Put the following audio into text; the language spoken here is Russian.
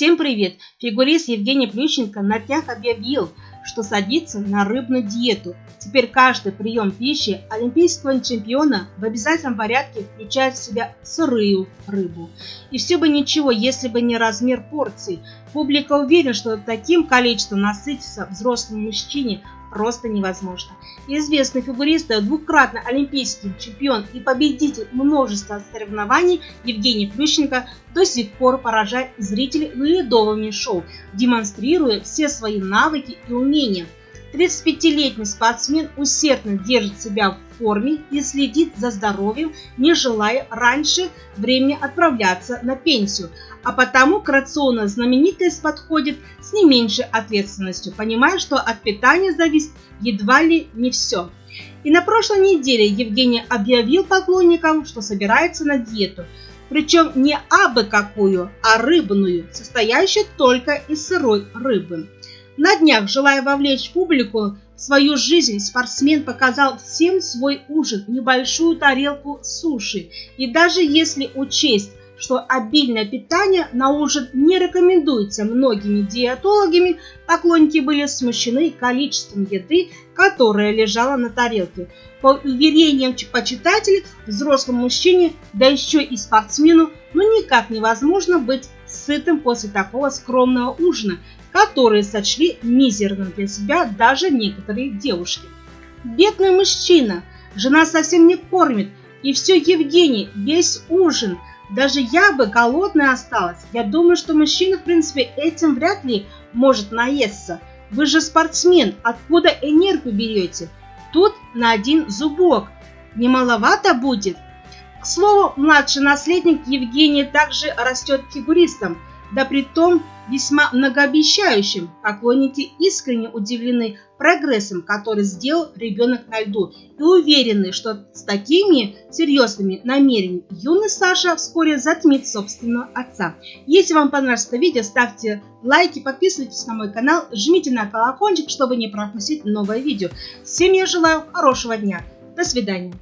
Всем привет! Фигурист Евгений Плющенко на днях объявил, что садится на рыбную диету. Теперь каждый прием пищи олимпийского чемпиона в обязательном порядке включает в себя сырую рыбу. И все бы ничего, если бы не размер порций. Публика уверена, что таким количеством насытиться взрослому мужчине просто невозможно. Известный фигурист, двукратный олимпийский чемпион и победитель множества соревнований Евгений Плющенко до сих пор поражает зрителей ледовыми шоу, демонстрируя все свои навыки и умения. 35-летний спортсмен усердно держит себя в форме и следит за здоровьем, не желая раньше времени отправляться на пенсию – а потому к рациону знаменитость подходит с не меньшей ответственностью, понимая, что от питания зависит едва ли не все. И на прошлой неделе Евгений объявил поклонникам, что собирается на диету, причем не абы какую, а рыбную, состоящую только из сырой рыбы. На днях, желая вовлечь публику в свою жизнь, спортсмен показал всем свой ужин, небольшую тарелку суши. И даже если учесть что обильное питание на ужин не рекомендуется многими диетологами, поклонники были смущены количеством еды, которая лежала на тарелке. По уверениям почитателей, взрослому мужчине, да еще и спортсмену, ну никак невозможно быть сытым после такого скромного ужина, который сочли мизерным для себя даже некоторые девушки. Бедный мужчина, жена совсем не кормит, и все Евгений, весь ужин – даже я бы голодная осталась. Я думаю, что мужчина, в принципе, этим вряд ли может наесться. Вы же спортсмен, откуда энергию берете? Тут на один зубок. Немаловато будет. К слову, младший наследник Евгения также растет фигуристом – да при том весьма многообещающим. Поклонники искренне удивлены прогрессом, который сделал ребенок на льду и уверены, что с такими серьезными намерениями юный Саша вскоре затмит собственного отца. Если вам понравилось это видео, ставьте лайки, подписывайтесь на мой канал, жмите на колокольчик, чтобы не пропустить новое видео. Всем я желаю хорошего дня. До свидания.